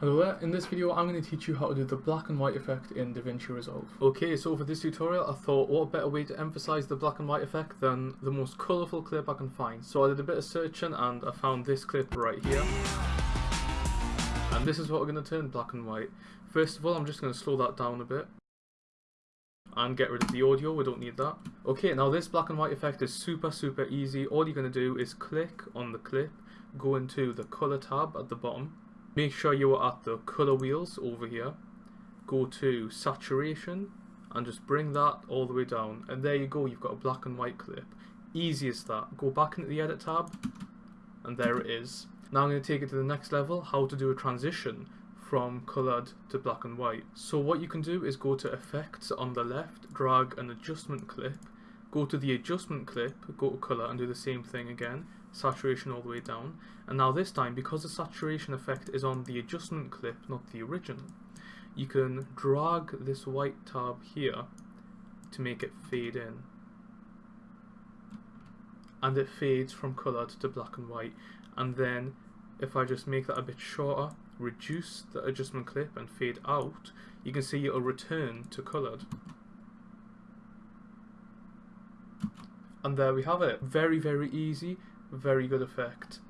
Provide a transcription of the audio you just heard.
Hello there, in this video I'm going to teach you how to do the black and white effect in DaVinci Resolve. Okay, so for this tutorial I thought what better way to emphasize the black and white effect than the most colourful clip I can find. So I did a bit of searching and I found this clip right here. And this is what we're going to turn black and white. First of all I'm just going to slow that down a bit. And get rid of the audio, we don't need that. Okay, now this black and white effect is super super easy. All you're going to do is click on the clip, go into the colour tab at the bottom make sure you are at the color wheels over here. Go to saturation and just bring that all the way down. And there you go you've got a black and white clip. Easy as that. Go back into the edit tab and there it is. Now I'm going to take it to the next level how to do a transition from colored to black and white. So what you can do is go to effects on the left drag an adjustment clip go to the adjustment clip, go to color and do the same thing again, saturation all the way down. And now this time, because the saturation effect is on the adjustment clip, not the original, you can drag this white tab here to make it fade in. And it fades from colored to black and white. And then if I just make that a bit shorter, reduce the adjustment clip and fade out, you can see it'll return to colored. And there we have it. Very, very easy, very good effect.